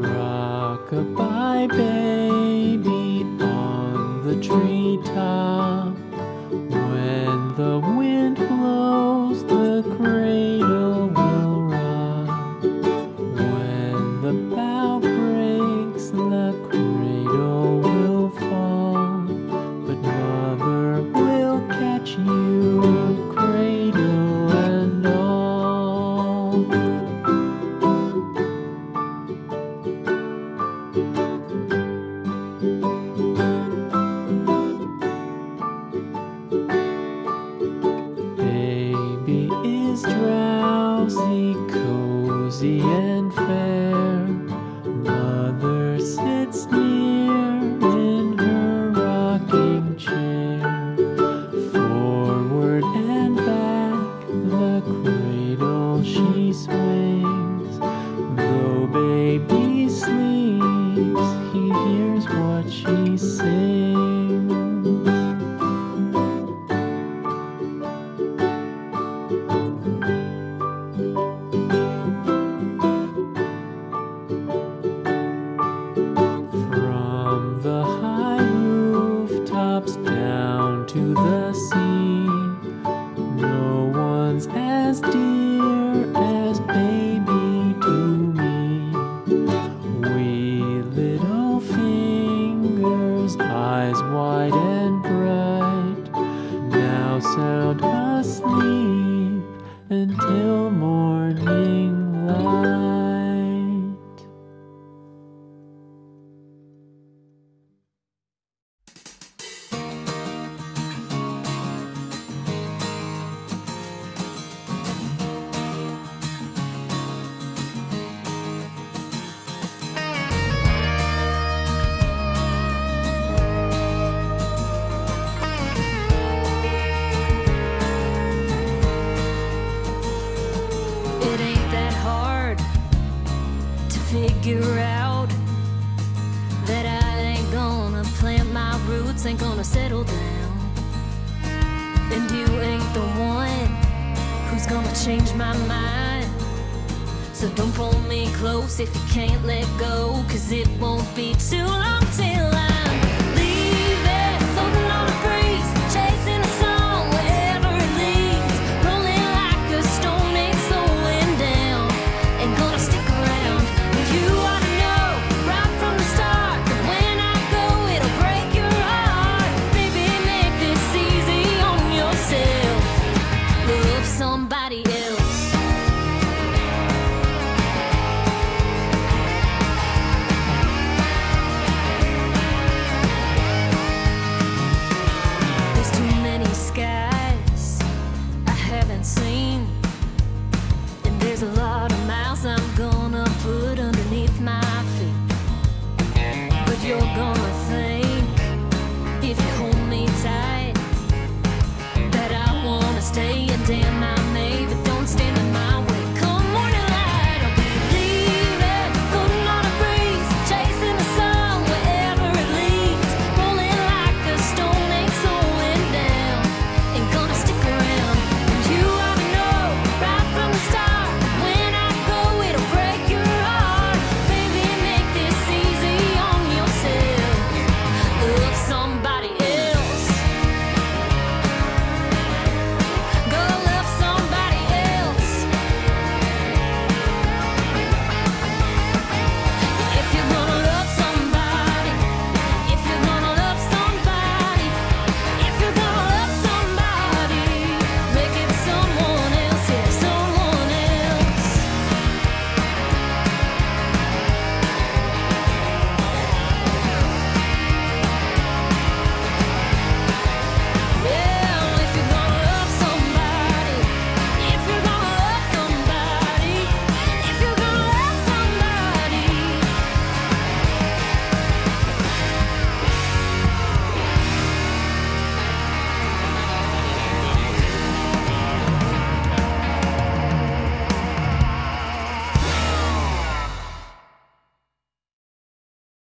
Rockabye baby on the treetop. Is drowsy, cozy and fair. Mother sits near in her rocking chair. Forward and back, the cradle she swings. Wide and bright, now sound asleep until morning light. Figure out that I ain't gonna plant my roots, ain't gonna settle down. And you ain't the one who's gonna change my mind. So don't pull me close if you can't let go, cause it won't be too long stay